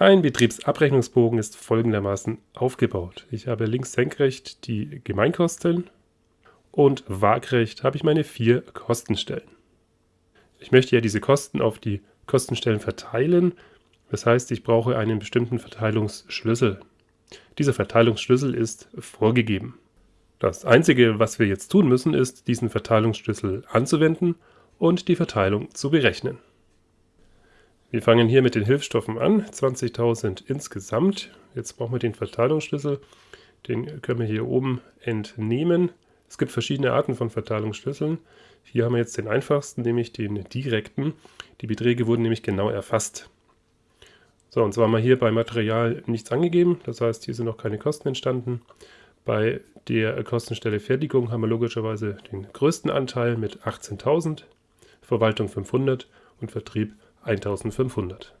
Ein Betriebsabrechnungsbogen ist folgendermaßen aufgebaut. Ich habe links senkrecht die Gemeinkosten und waagrecht habe ich meine vier Kostenstellen. Ich möchte ja diese Kosten auf die Kostenstellen verteilen. Das heißt, ich brauche einen bestimmten Verteilungsschlüssel. Dieser Verteilungsschlüssel ist vorgegeben. Das Einzige, was wir jetzt tun müssen, ist, diesen Verteilungsschlüssel anzuwenden und die Verteilung zu berechnen. Wir fangen hier mit den Hilfsstoffen an, 20.000 insgesamt. Jetzt brauchen wir den Verteilungsschlüssel, den können wir hier oben entnehmen. Es gibt verschiedene Arten von Verteilungsschlüsseln. Hier haben wir jetzt den einfachsten, nämlich den direkten. Die Beträge wurden nämlich genau erfasst. So, und zwar haben wir hier bei Material nichts angegeben, das heißt, hier sind noch keine Kosten entstanden. Bei der Kostenstelle Fertigung haben wir logischerweise den größten Anteil mit 18.000, Verwaltung 500 und Vertrieb 1500.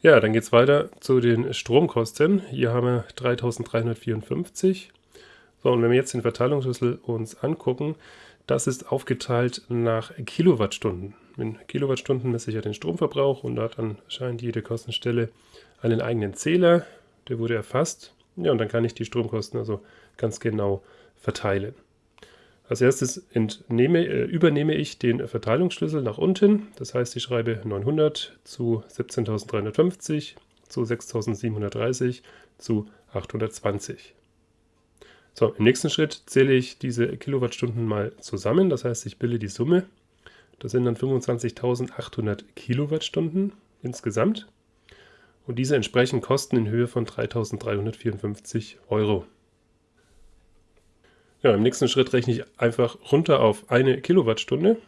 Ja, dann geht es weiter zu den Stromkosten. Hier haben wir 3354. So, und wenn wir jetzt den Verteilungsschlüssel uns angucken, das ist aufgeteilt nach Kilowattstunden. In Kilowattstunden messe ich ja den Stromverbrauch und da hat anscheinend jede Kostenstelle einen eigenen Zähler. Der wurde erfasst. Ja, und dann kann ich die Stromkosten also ganz genau verteilen. Als erstes entnehme, äh, übernehme ich den Verteilungsschlüssel nach unten. Das heißt, ich schreibe 900 zu 17.350 zu 6.730 zu 820. So, im nächsten Schritt zähle ich diese Kilowattstunden mal zusammen. Das heißt, ich bilde die Summe. Das sind dann 25.800 Kilowattstunden insgesamt. Und diese entsprechen Kosten in Höhe von 3.354 Euro. Ja, im nächsten Schritt rechne ich einfach runter auf eine Kilowattstunde.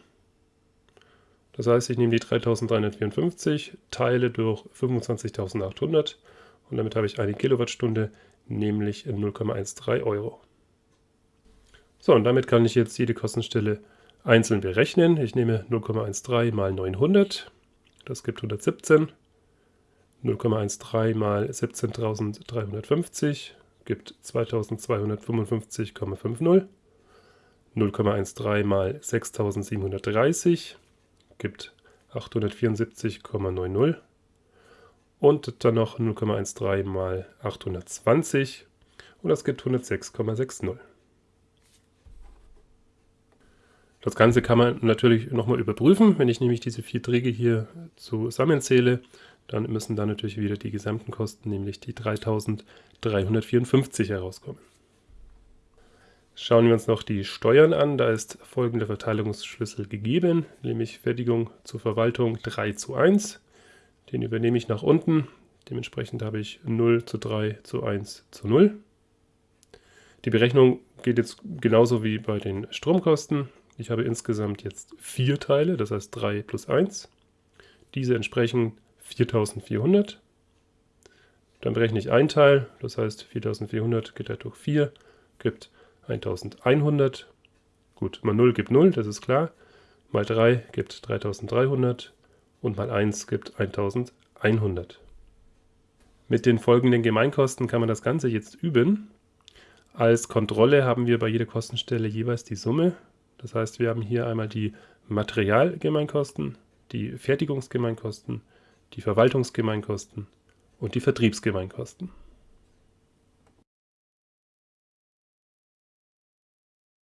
Das heißt, ich nehme die 3354, teile durch 25.800 und damit habe ich eine Kilowattstunde, nämlich 0,13 Euro. So, und damit kann ich jetzt jede Kostenstelle einzeln berechnen. Ich nehme 0,13 mal 900, das gibt 117. 0,13 mal 17.350 gibt 2255,50. 0,13 mal 6730 gibt 874,90 und dann noch 0,13 mal 820 und das gibt 106,60. Das Ganze kann man natürlich nochmal überprüfen. Wenn ich nämlich diese vier Träge hier zusammenzähle, dann müssen da natürlich wieder die gesamten Kosten, nämlich die 3354 herauskommen. Schauen wir uns noch die Steuern an. Da ist folgender Verteilungsschlüssel gegeben, nämlich Fertigung zur Verwaltung 3 zu 1. Den übernehme ich nach unten. Dementsprechend habe ich 0 zu 3 zu 1 zu 0. Die Berechnung geht jetzt genauso wie bei den Stromkosten. Ich habe insgesamt jetzt vier Teile, das heißt 3 plus 1. Diese entsprechen 4400. Dann berechne ich ein Teil, das heißt 4400 geteilt durch 4 gibt 1100. Gut, mal 0 gibt 0, das ist klar. Mal 3 gibt 3300 und mal 1 gibt 1100. Mit den folgenden Gemeinkosten kann man das Ganze jetzt üben. Als Kontrolle haben wir bei jeder Kostenstelle jeweils die Summe. Das heißt, wir haben hier einmal die Materialgemeinkosten, die Fertigungsgemeinkosten, die Verwaltungsgemeinkosten und die Vertriebsgemeinkosten.